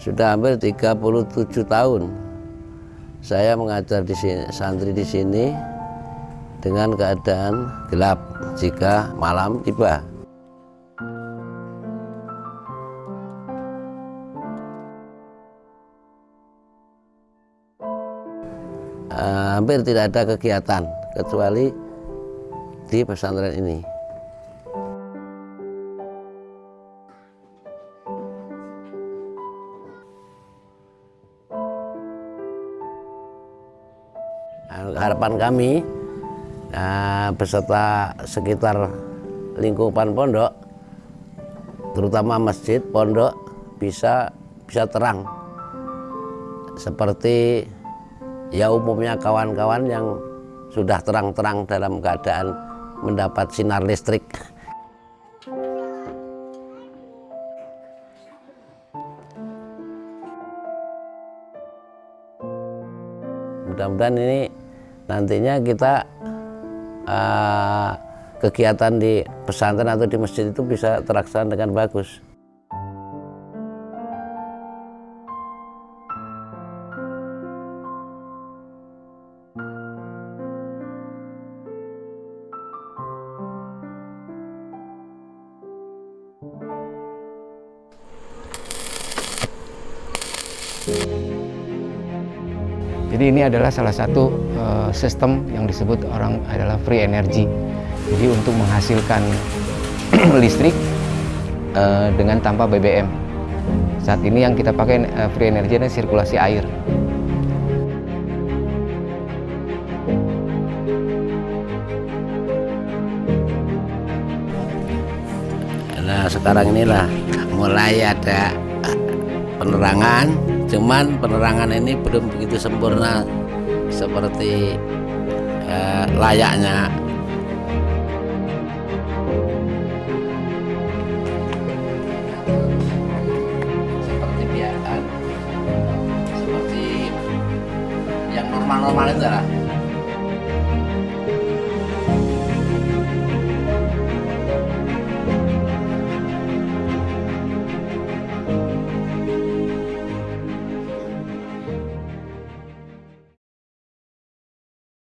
Sudah hampir 37 tahun saya mengajar di sini, santri di sini dengan keadaan gelap jika malam tiba. Uh, hampir tidak ada kegiatan kecuali di pesantren ini. Harapan kami nah, beserta sekitar lingkupan pondok terutama masjid pondok bisa bisa terang. Seperti ya umumnya kawan-kawan yang sudah terang-terang dalam keadaan mendapat sinar listrik. Mudah-mudahan ini nantinya kita uh, kegiatan di pesantren atau di masjid itu bisa terlaksana dengan bagus. Jadi ini adalah salah satu uh, sistem yang disebut orang adalah free energy. Jadi untuk menghasilkan listrik uh, dengan tanpa BBM. Saat ini yang kita pakai uh, free energy adalah sirkulasi air. Nah sekarang inilah mulai ada penerangan cuman penerangan ini belum begitu sempurna seperti eh, layaknya. Seperti biasa. Seperti yang normal-normal itu lah